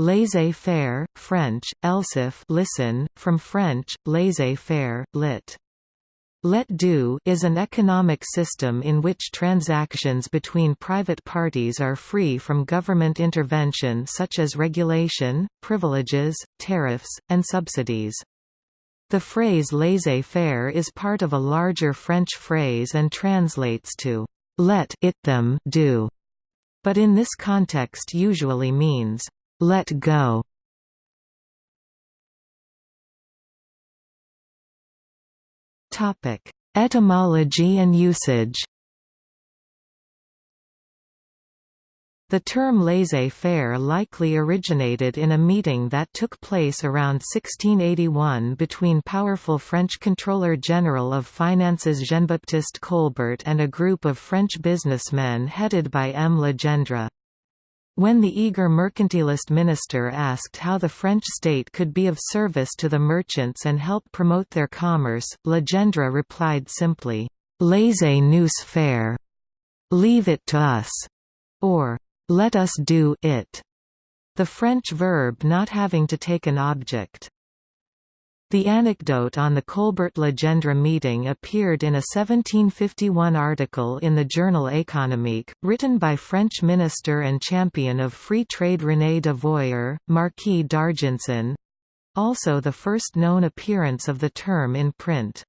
Laissez-faire, French, elsif listen, from French, laissez-faire, lit. Let do is an economic system in which transactions between private parties are free from government intervention such as regulation, privileges, tariffs, and subsidies. The phrase laissez-faire is part of a larger French phrase and translates to let it them do, but in this context usually means let go. Topic: Etymology and usage. The term laissez-faire likely originated in a meeting that took place around 1681 between powerful French Controller General of Finances Jean-Baptiste Colbert and a group of French businessmen headed by M. Legendre. When the eager mercantilist minister asked how the French state could be of service to the merchants and help promote their commerce, Legendre replied simply, "Laissez-nous faire. Leave it to us," or "Let us do it." the French verb not having to take an object. The anecdote on the Colbert-Legendre meeting appeared in a 1751 article in the journal Économique, written by French minister and champion of free trade René de Voyer, Marquis d'Argenson—also the first known appearance of the term in print.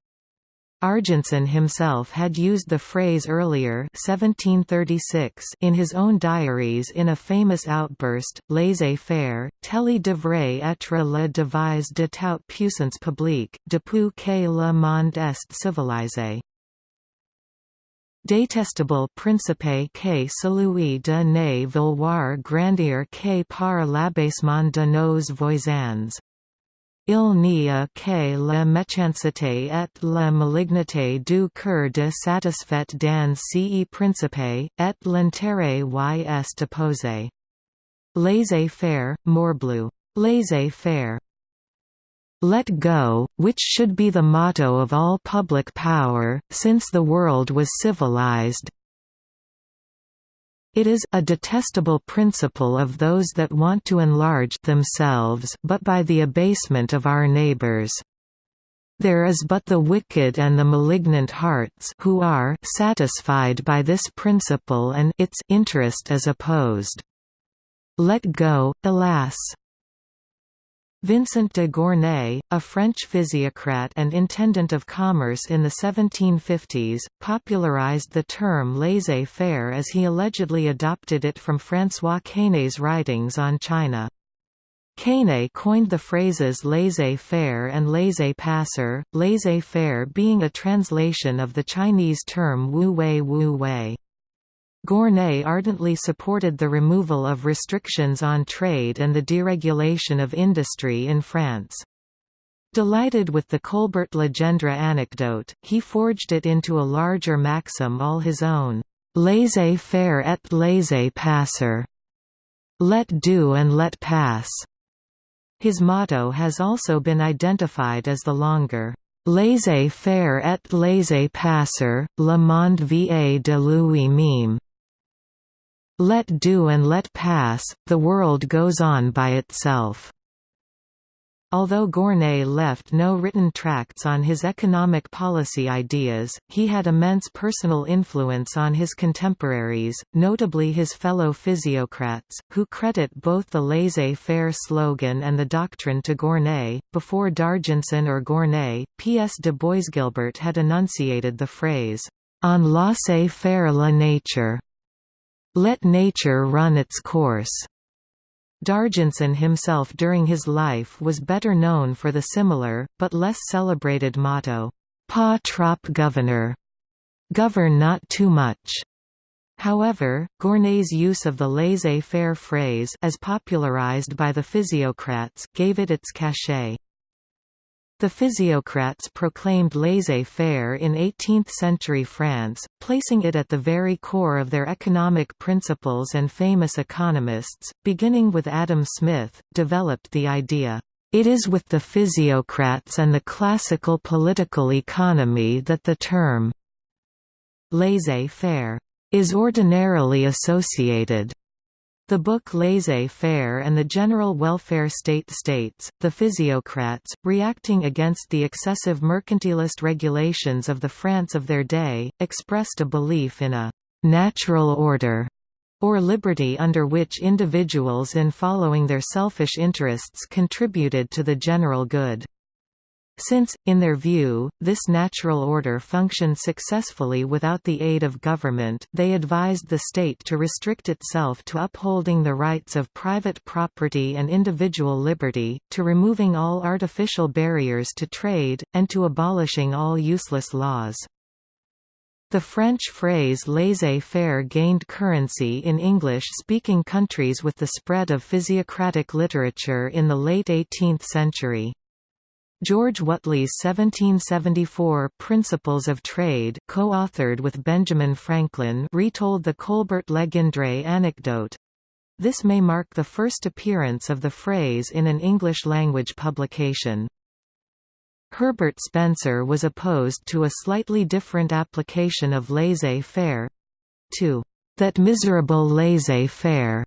Argenson himself had used the phrase earlier 1736 in his own diaries in a famous outburst, laissez-faire, telle devrait être la devise de toute puissance publique, depuis que le monde est civilisé. Détestable principe que celui de ne vouloir grandir que par l'abaissement de nos voisins. Il n'y a que la méchanceté et la malignité du cœur de satisfait dans ce principe, et l'intérêt y est opposé. Laissez-faire, Morbleu. Laissez-faire. Let go, which should be the motto of all public power, since the world was civilized, it is a detestable principle of those that want to enlarge themselves but by the abasement of our neighbors. There is but the wicked and the malignant hearts who are satisfied by this principle and its interest is opposed. Let go, alas! Vincent de Gournay, a French physiocrat and intendant of commerce in the 1750s, popularized the term laissez-faire as he allegedly adopted it from François Quesnay's writings on China. Quesnay coined the phrases laissez-faire and laissez-passer, laissez-faire being a translation of the Chinese term wu wei wu wei. Gournay ardently supported the removal of restrictions on trade and the deregulation of industry in France. Delighted with the Colbert-Legendre anecdote, he forged it into a larger maxim all his own, laissez-faire et laissez-passer, let do and let pass. His motto has also been identified as the longer, laissez-faire et laissez-passer, le monde va de lui-même. Let do and let pass, the world goes on by itself. Although Gournay left no written tracts on his economic policy ideas, he had immense personal influence on his contemporaries, notably his fellow physiocrats, who credit both the laissez-faire slogan and the doctrine to Gournay. Before D'Argenson or Gournay, P.S. de Boisguilbert had enunciated the phrase, "on laissez-faire la nature." Let nature run its course. D'Argenson himself during his life was better known for the similar, but less celebrated motto, "Pas trop gouverner", govern not too much. However, Gournay's use of the laissez-faire phrase as popularized by the physiocrats gave it its cachet. The physiocrats proclaimed laissez-faire in 18th-century France, placing it at the very core of their economic principles and famous economists, beginning with Adam Smith, developed the idea, "...it is with the physiocrats and the classical political economy that the term laissez-faire is ordinarily associated." The book Laissez-faire and the general welfare state states, the physiocrats, reacting against the excessive mercantilist regulations of the France of their day, expressed a belief in a «natural order» or liberty under which individuals in following their selfish interests contributed to the general good. Since, in their view, this natural order functioned successfully without the aid of government they advised the state to restrict itself to upholding the rights of private property and individual liberty, to removing all artificial barriers to trade, and to abolishing all useless laws. The French phrase laissez-faire gained currency in English-speaking countries with the spread of physiocratic literature in the late 18th century. George Whatley's 1774 Principles of Trade co-authored with Benjamin Franklin retold the Colbert Legendre anecdote. This may mark the first appearance of the phrase in an English-language publication. Herbert Spencer was opposed to a slightly different application of laissez-faire—to that miserable laissez-faire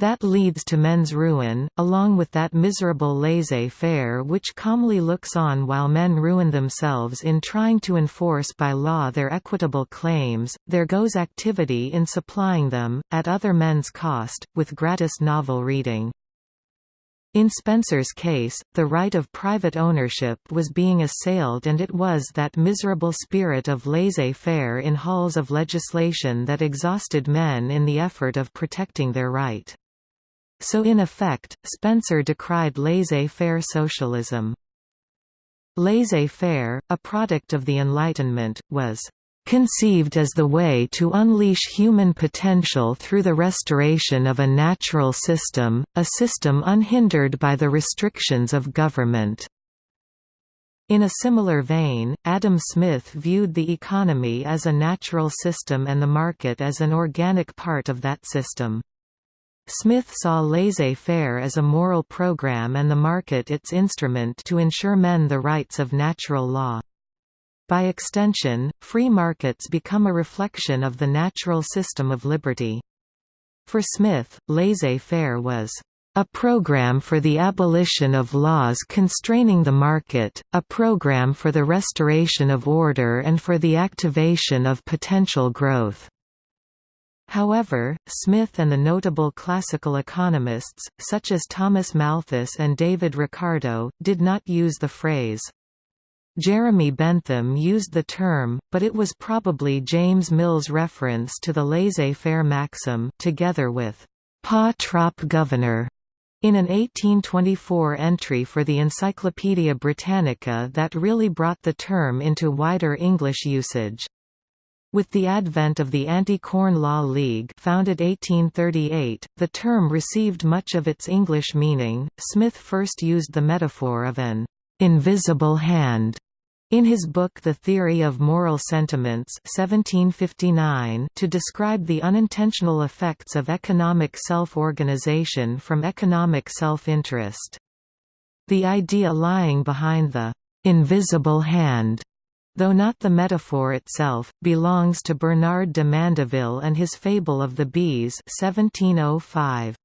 that leads to men's ruin, along with that miserable laissez-faire which calmly looks on while men ruin themselves in trying to enforce by law their equitable claims, there goes activity in supplying them, at other men's cost, with gratis novel reading. In Spencer's case, the right of private ownership was being assailed and it was that miserable spirit of laissez-faire in halls of legislation that exhausted men in the effort of protecting their right. So in effect, Spencer decried laissez-faire socialism. Laissez-faire, a product of the Enlightenment, was conceived as the way to unleash human potential through the restoration of a natural system, a system unhindered by the restrictions of government." In a similar vein, Adam Smith viewed the economy as a natural system and the market as an organic part of that system. Smith saw laissez-faire as a moral program and the market its instrument to ensure men the rights of natural law. By extension, free markets become a reflection of the natural system of liberty. For Smith, laissez-faire was a program for the abolition of laws constraining the market, a program for the restoration of order and for the activation of potential growth. However, Smith and the notable classical economists, such as Thomas Malthus and David Ricardo, did not use the phrase. Jeremy Bentham used the term, but it was probably James Mill's reference to the laissez-faire maxim together with «pas trop gouverner» in an 1824 entry for the Encyclopaedia Britannica that really brought the term into wider English usage. With the advent of the Anti-Corn Law League founded 1838, the term received much of its English meaning. Smith first used the metaphor of an invisible hand in his book The Theory of Moral Sentiments 1759 to describe the unintentional effects of economic self-organization from economic self-interest. The idea lying behind the invisible hand though not the metaphor itself, belongs to Bernard de Mandeville and his Fable of the Bees 1705.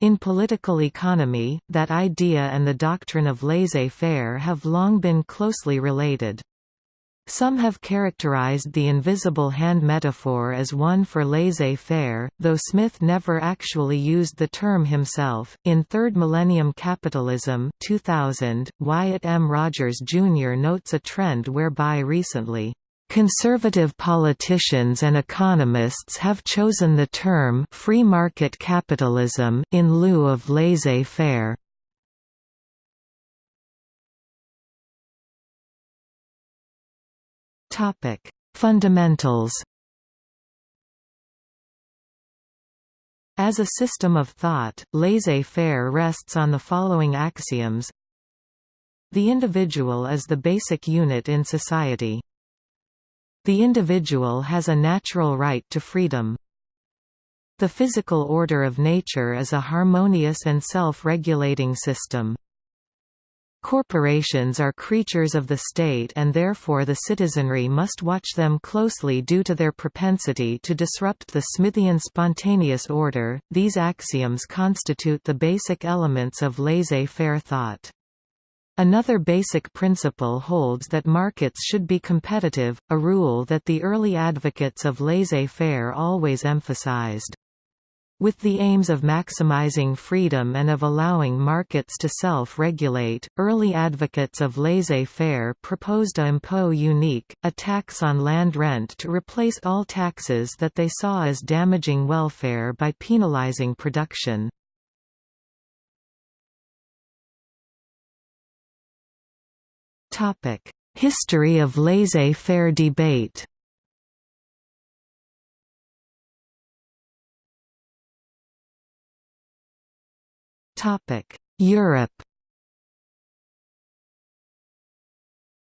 In political economy, that idea and the doctrine of laissez-faire have long been closely related. Some have characterized the invisible hand metaphor as one for laissez-faire, though Smith never actually used the term himself. In Third Millennium Capitalism 2000, Wyatt M. Rogers Jr. notes a trend whereby recently, Conservative politicians and economists have chosen the term free market capitalism in lieu of laissez-faire. Topic: Fundamentals. As a system of thought, laissez-faire rests on the following axioms. The individual is the basic unit in society. The individual has a natural right to freedom. The physical order of nature is a harmonious and self-regulating system. Corporations are creatures of the state and therefore the citizenry must watch them closely due to their propensity to disrupt the Smithian spontaneous order. These axioms constitute the basic elements of laissez-faire thought. Another basic principle holds that markets should be competitive, a rule that the early advocates of laissez-faire always emphasized. With the aims of maximizing freedom and of allowing markets to self-regulate, early advocates of laissez-faire proposed a impôt unique, a tax on land rent to replace all taxes that they saw as damaging welfare by penalizing production. History of laissez-faire debate Europe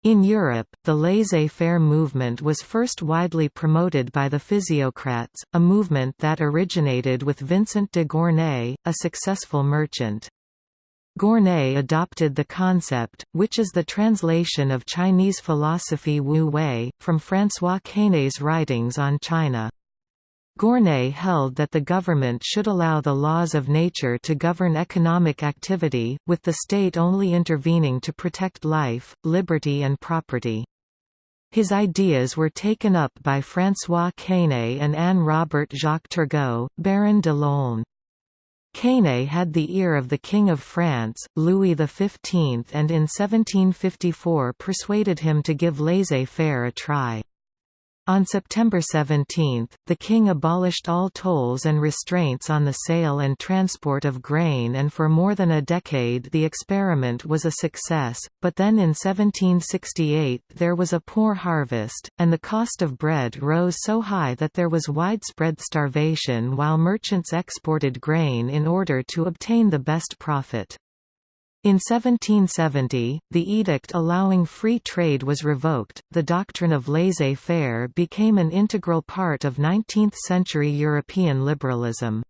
In Europe, the laissez-faire movement was first widely promoted by the physiocrats, a movement that originated with Vincent de Gournay, a successful merchant. Gournay adopted the concept, which is the translation of Chinese philosophy Wu Wei, from François Quesnay's writings on China. Gournay held that the government should allow the laws of nature to govern economic activity, with the state only intervening to protect life, liberty and property. His ideas were taken up by François Quesnay and Anne Robert Jacques Turgot, Baron de Laulne. Quesnay had the ear of the King of France, Louis XV and in 1754 persuaded him to give laissez-faire a try. On September 17, the king abolished all tolls and restraints on the sale and transport of grain and for more than a decade the experiment was a success, but then in 1768 there was a poor harvest, and the cost of bread rose so high that there was widespread starvation while merchants exported grain in order to obtain the best profit. In 1770, the edict allowing free trade was revoked. The doctrine of laissez faire became an integral part of 19th century European liberalism.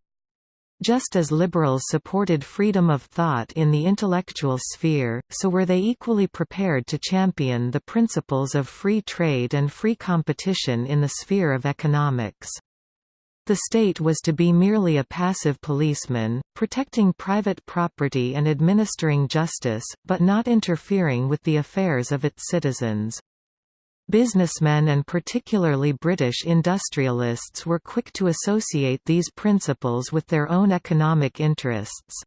Just as liberals supported freedom of thought in the intellectual sphere, so were they equally prepared to champion the principles of free trade and free competition in the sphere of economics. The state was to be merely a passive policeman, protecting private property and administering justice, but not interfering with the affairs of its citizens. Businessmen and particularly British industrialists were quick to associate these principles with their own economic interests.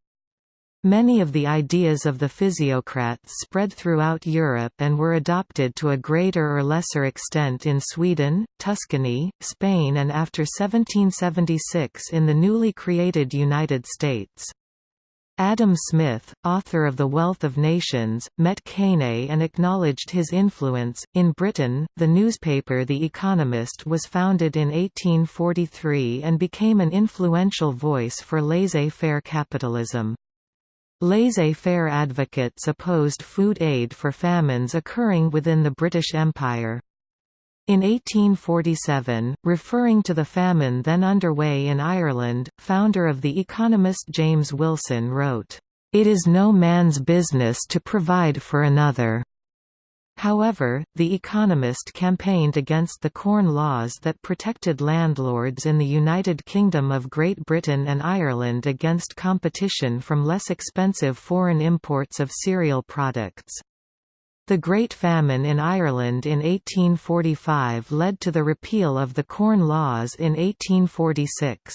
Many of the ideas of the physiocrats spread throughout Europe and were adopted to a greater or lesser extent in Sweden, Tuscany, Spain and after 1776 in the newly created United States. Adam Smith, author of The Wealth of Nations, met Quesnay and acknowledged his influence. In Britain, the newspaper The Economist was founded in 1843 and became an influential voice for laissez faire capitalism. Laissez-faire advocates opposed food aid for famines occurring within the British Empire. In 1847, referring to the famine then underway in Ireland, founder of The Economist James Wilson wrote, "...it is no man's business to provide for another." However, The Economist campaigned against the Corn Laws that protected landlords in the United Kingdom of Great Britain and Ireland against competition from less expensive foreign imports of cereal products. The Great Famine in Ireland in 1845 led to the repeal of the Corn Laws in 1846.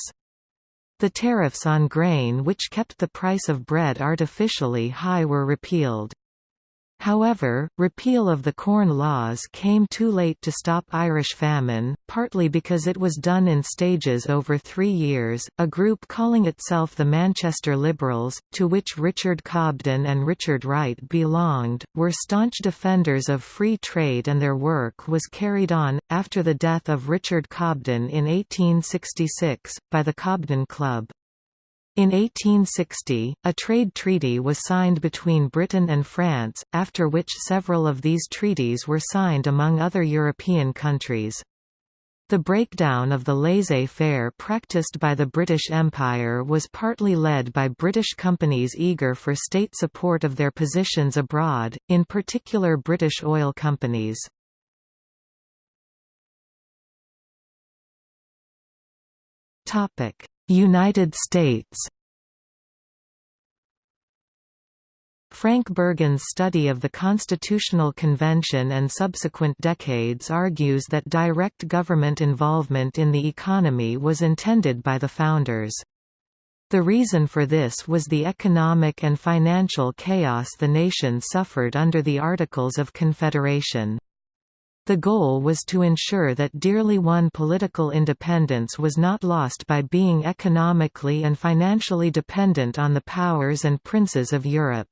The tariffs on grain which kept the price of bread artificially high were repealed. However, repeal of the Corn Laws came too late to stop Irish famine, partly because it was done in stages over three years. A group calling itself the Manchester Liberals, to which Richard Cobden and Richard Wright belonged, were staunch defenders of free trade and their work was carried on, after the death of Richard Cobden in 1866, by the Cobden Club. In 1860, a trade treaty was signed between Britain and France, after which several of these treaties were signed among other European countries. The breakdown of the laissez-faire practiced by the British Empire was partly led by British companies eager for state support of their positions abroad, in particular British oil companies. United States Frank Bourgin's study of the Constitutional Convention and subsequent decades argues that direct government involvement in the economy was intended by the founders. The reason for this was the economic and financial chaos the nation suffered under the Articles of Confederation. The goal was to ensure that dearly won political independence was not lost by being economically and financially dependent on the powers and princes of Europe.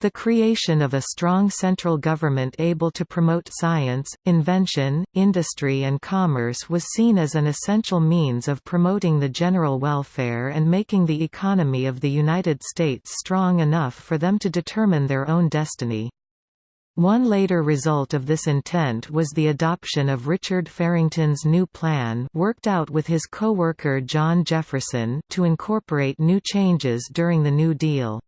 The creation of a strong central government able to promote science, invention, industry and commerce was seen as an essential means of promoting the general welfare and making the economy of the United States strong enough for them to determine their own destiny. One later result of this intent was the adoption of Richard Farrington's new plan worked out with his co-worker John Jefferson to incorporate new changes during the New Deal.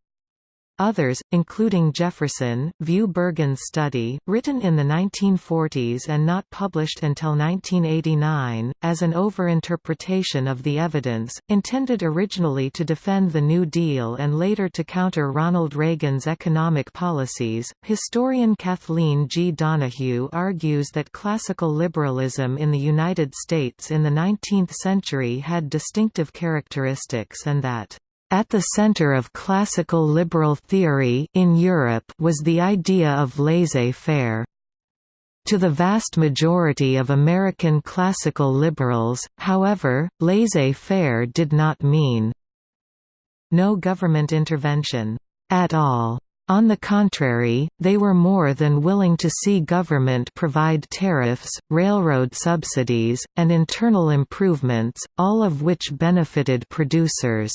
Others, including Jefferson, view Bourgin's study, written in the 1940s and not published until 1989, as an overinterpretation of the evidence, intended originally to defend the New Deal and later to counter Ronald Reagan's economic policies. Historian Kathleen G. Donahue argues that classical liberalism in the United States in the 19th century had distinctive characteristics and that at the center of classical liberal theory in Europe was the idea of laissez-faire. To the vast majority of American classical liberals, however, laissez-faire did not mean no government intervention at all. On the contrary, they were more than willing to see government provide tariffs, railroad subsidies, and internal improvements, all of which benefited producers.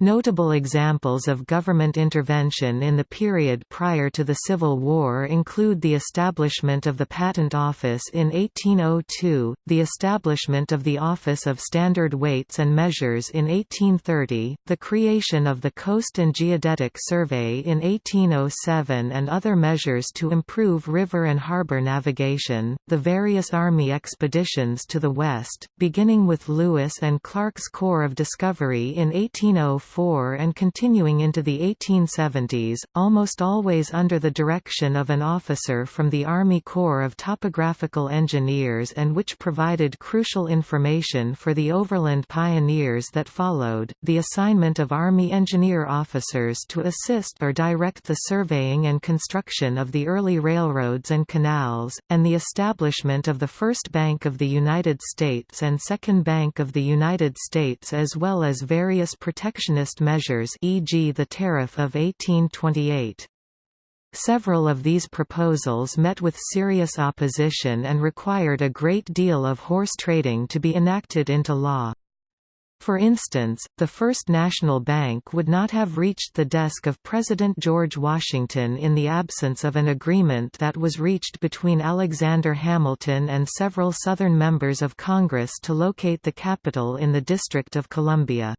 Notable examples of government intervention in the period prior to the Civil War include the establishment of the Patent Office in 1802, the establishment of the Office of Standard Weights and Measures in 1830, the creation of the Coast and Geodetic Survey in 1807 and other measures to improve river and harbor navigation, the various Army expeditions to the West, beginning with Lewis and Clark's Corps of Discovery in 1804 and continuing into the 1870s, almost always under the direction of an officer from the Army Corps of Topographical Engineers and which provided crucial information for the overland pioneers that followed, the assignment of Army engineer officers to assist or direct the surveying and construction of the early railroads and canals, and the establishment of the First Bank of the United States and Second Bank of the United States as well as various protectionist measures e.g. the Tariff of 1828. Several of these proposals met with serious opposition and required a great deal of horse trading to be enacted into law. For instance, the First National Bank would not have reached the desk of President George Washington in the absence of an agreement that was reached between Alexander Hamilton and several Southern members of Congress to locate the capital in the District of Columbia.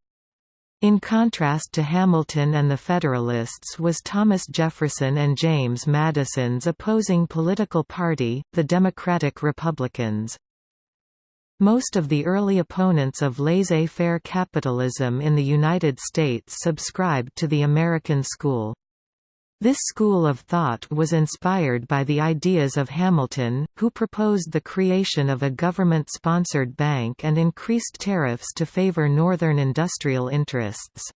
In contrast to Hamilton and the Federalists was Thomas Jefferson and James Madison's opposing political party, the Democratic Republicans. Most of the early opponents of laissez-faire capitalism in the United States subscribed to the American school. This school of thought was inspired by the ideas of Hamilton, who proposed the creation of a government-sponsored bank and increased tariffs to favor Northern industrial interests.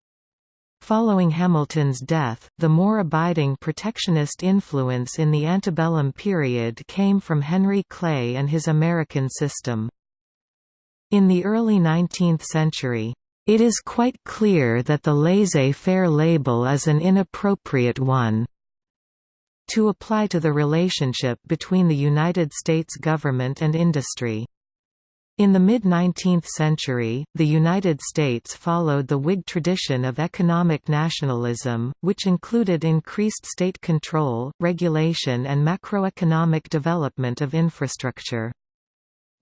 Following Hamilton's death, the more abiding protectionist influence in the antebellum period came from Henry Clay and his American system. In the early 19th century, it is quite clear that the laissez-faire label is an inappropriate one to apply to the relationship between the United States government and industry. In the mid-19th century, the United States followed the Whig tradition of economic nationalism, which included increased state control, regulation and macroeconomic development of infrastructure.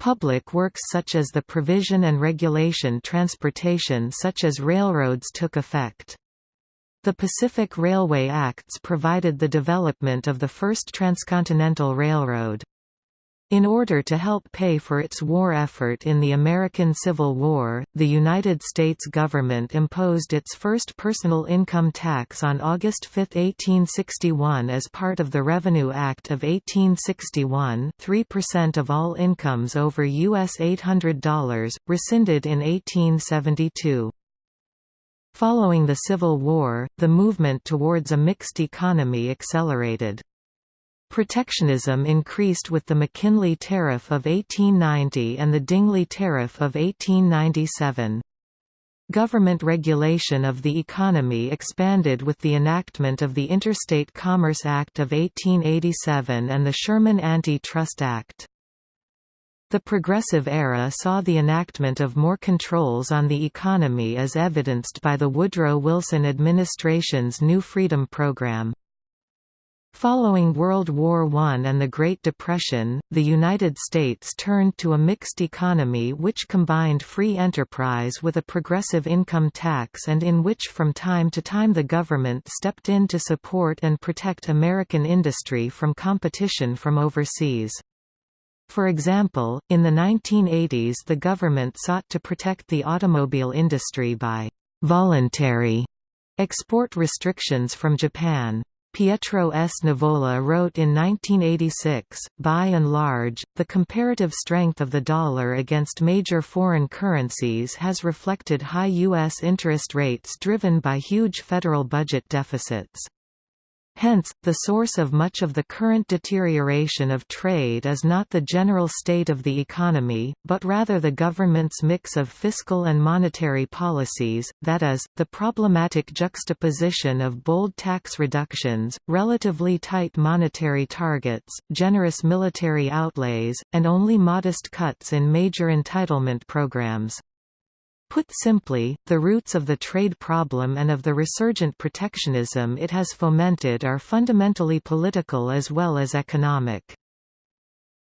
Public works such as the provision and regulation transportation such as railroads took effect. The Pacific Railway Acts provided the development of the first transcontinental railroad. In order to help pay for its war effort in the American Civil War, the United States government imposed its first personal income tax on August 5, 1861 as part of the Revenue Act of 1861 3% of all incomes over U.S. $800, rescinded in 1872. Following the Civil War, the movement towards a mixed economy accelerated. Protectionism increased with the McKinley Tariff of 1890 and the Dingley Tariff of 1897. Government regulation of the economy expanded with the enactment of the Interstate Commerce Act of 1887 and the Sherman Anti-Trust Act. The Progressive Era saw the enactment of more controls on the economy as evidenced by the Woodrow Wilson administration's New Freedom Program. Following World War I and the Great Depression, the United States turned to a mixed economy which combined free enterprise with a progressive income tax and in which from time to time the government stepped in to support and protect American industry from competition from overseas. For example, in the 1980s the government sought to protect the automobile industry by «voluntary» export restrictions from Japan. Pietro S. Nivola wrote in 1986, By and large, the comparative strength of the dollar against major foreign currencies has reflected high U.S. interest rates driven by huge federal budget deficits. Hence, the source of much of the current deterioration of trade is not the general state of the economy, but rather the government's mix of fiscal and monetary policies, that is, the problematic juxtaposition of bold tax reductions, relatively tight monetary targets, generous military outlays, and only modest cuts in major entitlement programs. Put simply, the roots of the trade problem and of the resurgent protectionism it has fomented are fundamentally political as well as economic.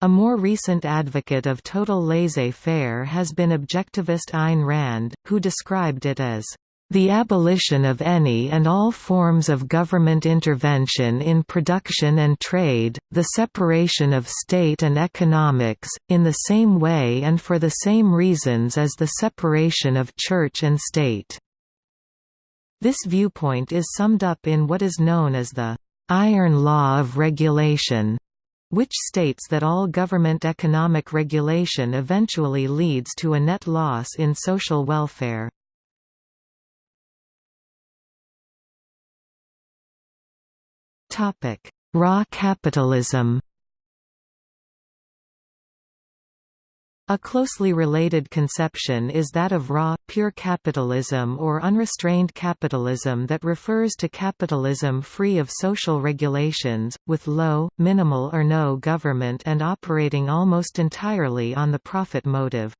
A more recent advocate of total laissez-faire has been objectivist Ayn Rand, who described it as the abolition of any and all forms of government intervention in production and trade, the separation of state and economics, in the same way and for the same reasons as the separation of church and state." This viewpoint is summed up in what is known as the «iron law of regulation», which states that all government economic regulation eventually leads to a net loss in social welfare. Raw capitalism A closely related conception is that of raw, pure capitalism or unrestrained capitalism that refers to capitalism free of social regulations, with low, minimal or no government and operating almost entirely on the profit motive.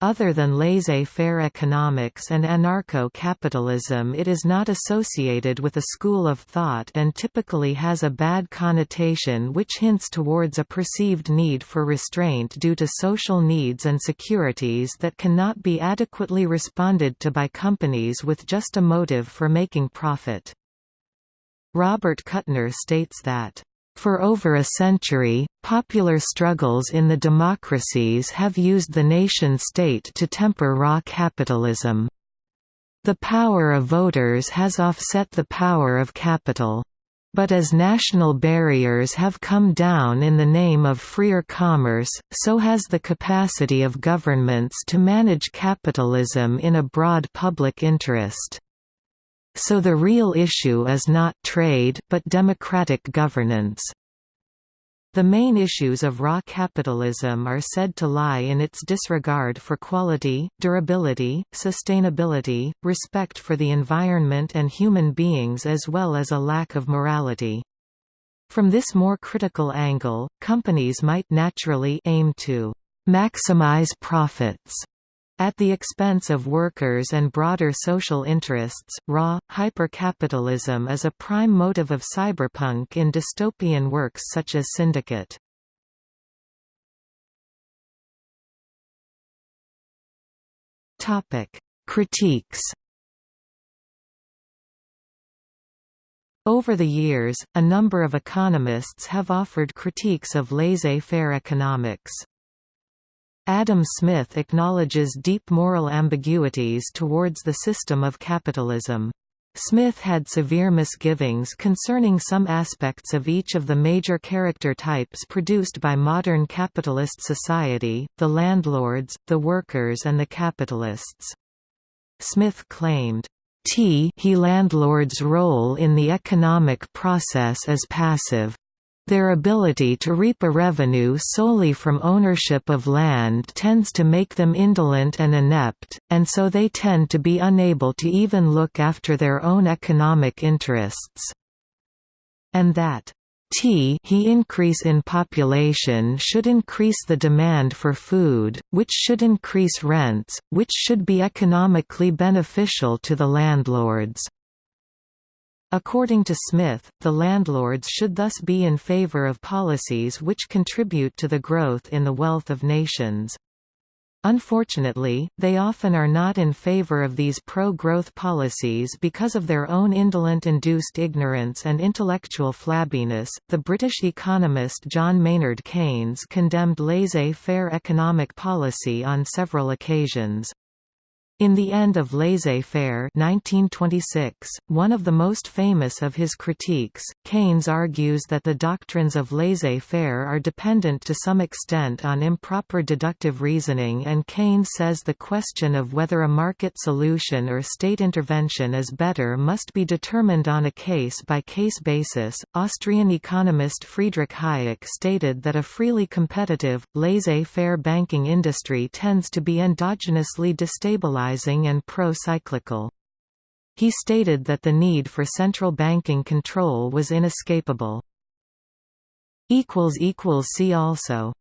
Other than laissez-faire economics and anarcho-capitalism it is not associated with a school of thought and typically has a bad connotation which hints towards a perceived need for restraint due to social needs and securities that cannot be adequately responded to by companies with just a motive for making profit. Robert Kuttner states that for over a century, popular struggles in the democracies have used the nation-state to temper raw capitalism. The power of voters has offset the power of capital. But as national barriers have come down in the name of freer commerce, so has the capacity of governments to manage capitalism in a broad public interest. So the real issue is not trade, but democratic governance. The main issues of raw capitalism are said to lie in its disregard for quality, durability, sustainability, respect for the environment and human beings as well as a lack of morality. From this more critical angle, companies might naturally aim to maximize profits at the expense of workers and broader social interests. Raw, hypercapitalism is a prime motive of cyberpunk in dystopian works such as Syndicate. Critiques. Over the years, a number of economists have offered critiques of laissez-faire economics. Adam Smith acknowledges deep moral ambiguities towards the system of capitalism. Smith had severe misgivings concerning some aspects of each of the major character types produced by modern capitalist society, the landlords, the workers and the capitalists. Smith claimed, T he landlords' role in the economic process as passive. Their ability to reap a revenue solely from ownership of land tends to make them indolent and inept, and so they tend to be unable to even look after their own economic interests. And that T he increase in population should increase the demand for food, which should increase rents, which should be economically beneficial to the landlords. According to Smith, the landlords should thus be in favor of policies which contribute to the growth in the wealth of nations. Unfortunately, they often are not in favor of these pro-growth policies because of their own indolent-induced ignorance and intellectual flabbiness. The British economist John Maynard Keynes condemned laissez-faire economic policy on several occasions. In The End of Laissez-Faire 1926, one of the most famous of his critiques, Keynes argues that the doctrines of laissez-faire are dependent to some extent on improper deductive reasoning and Keynes says the question of whether a market solution or state intervention is better must be determined on a case-by-case -case basis. Austrian economist Friedrich Hayek stated that a freely competitive, laissez-faire banking industry tends to be endogenously destabilized and pro-cyclical. He stated that the need for central banking control was inescapable. See also